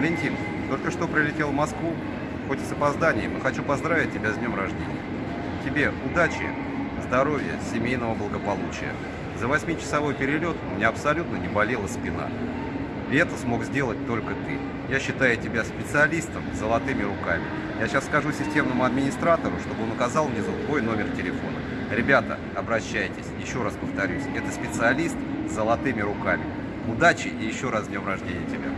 Валентин, только что прилетел в Москву, хоть и с опозданием, но хочу поздравить тебя с днем рождения. Тебе удачи, здоровья, семейного благополучия. За восьмичасовой перелет у меня абсолютно не болела спина. И это смог сделать только ты. Я считаю тебя специалистом с золотыми руками. Я сейчас скажу системному администратору, чтобы он указал внизу твой номер телефона. Ребята, обращайтесь. Еще раз повторюсь, это специалист с золотыми руками. Удачи и еще раз днем рождения тебя.